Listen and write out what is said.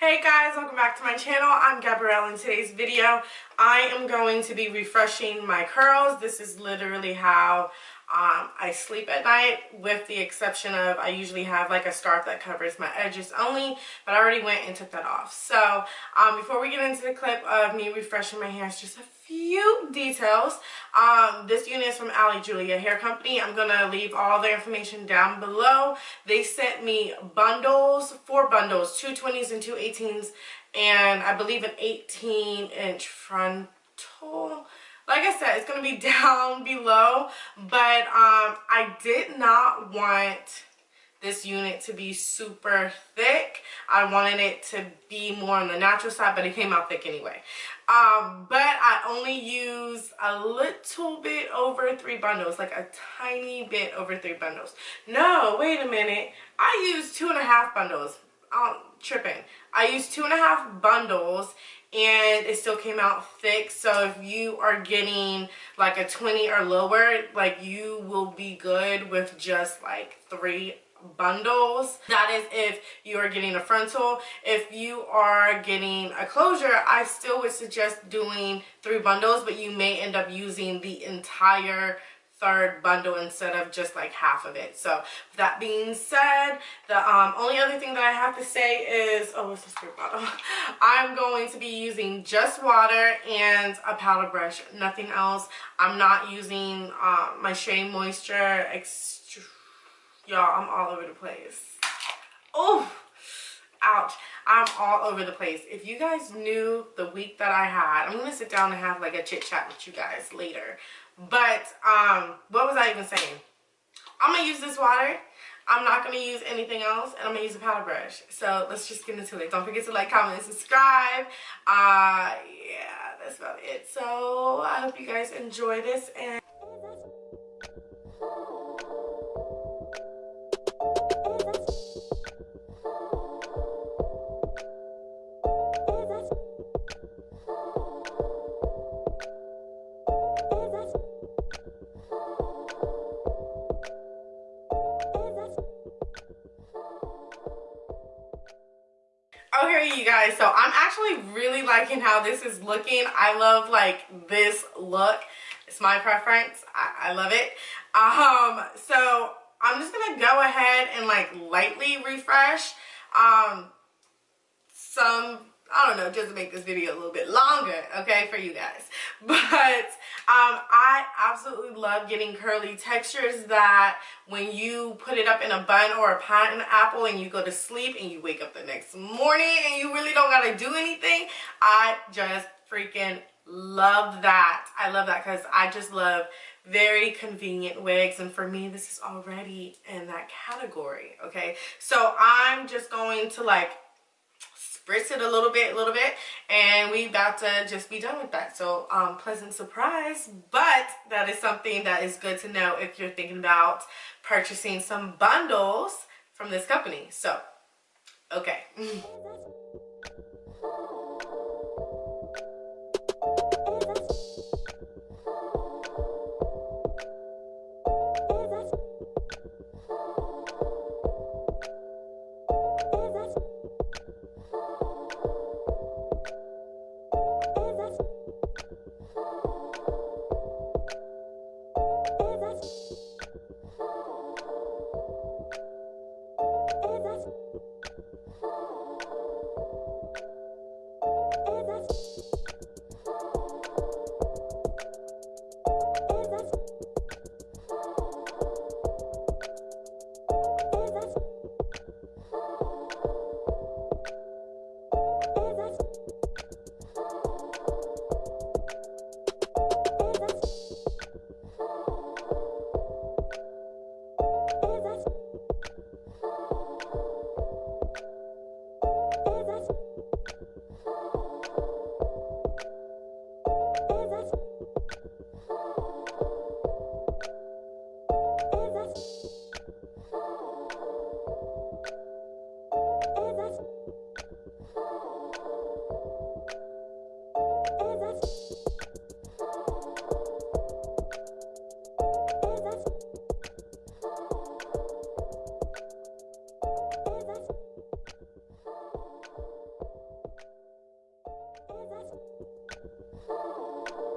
Hey guys, welcome back to my channel. I'm Gabrielle. In today's video, I am going to be refreshing my curls. This is literally how um, I sleep at night with the exception of I usually have like a scarf that covers my edges only, but I already went and took that off. So um, before we get into the clip of me refreshing my hair, it's just a few details. Um, this unit is from Ali Julia Hair Company. I'm going to leave all the information down below. They sent me bundles, four bundles, two 20s and two 18s, and I believe an 18 inch frontal. Like I said, it's going to be down below, but um, I did not want this unit to be super thick. I wanted it to be more on the natural side, but it came out thick anyway. Um, but I only used a little bit over three bundles, like a tiny bit over three bundles. No, wait a minute. I used two and a half bundles. I'm tripping. I used two and a half bundles and it still came out thick so if you are getting like a 20 or lower like you will be good with just like three bundles that is if you are getting a frontal if you are getting a closure i still would suggest doing three bundles but you may end up using the entire third bundle instead of just like half of it. So that being said the um, only other thing that i have to say is oh what's the spray bottle. I'm going to be using just water and a powder brush nothing else. I'm not using uh, my shea moisture Y'all, I'm all over the place. Oh, ouch. I'm all over the place. If you guys knew the week that I had, I'm to sit down and have like a chit chat with you guys later. But, um, what was I even saying? I'm to use this water. I'm not to use anything else and I'm to use a powder brush. So let's just get into it. Don't forget to like, comment, and subscribe. Uh, yeah, that's about it. So I hope you guys enjoy this and You guys, so I'm actually really liking how this is looking. I love like this look. It's my preference. I, I love it. Um, so I'm just gonna go ahead and like lightly refresh um, some I don't know, just to make this video a little bit longer, okay, for you guys. But um, I absolutely love getting curly textures that when you put it up in a bun or a pineapple and you go to sleep and you wake up the next morning and you really don't got to do anything, I just freaking love that. I love that because I just love very convenient wigs and for me this is already in that category okay so i'm just going to like spritz it a little bit, a little bit, and we about to just be done with that. So um, pleasant surprise, but that is something that is good to know if you're thinking about purchasing some bundles from this company. So, okay. Oh.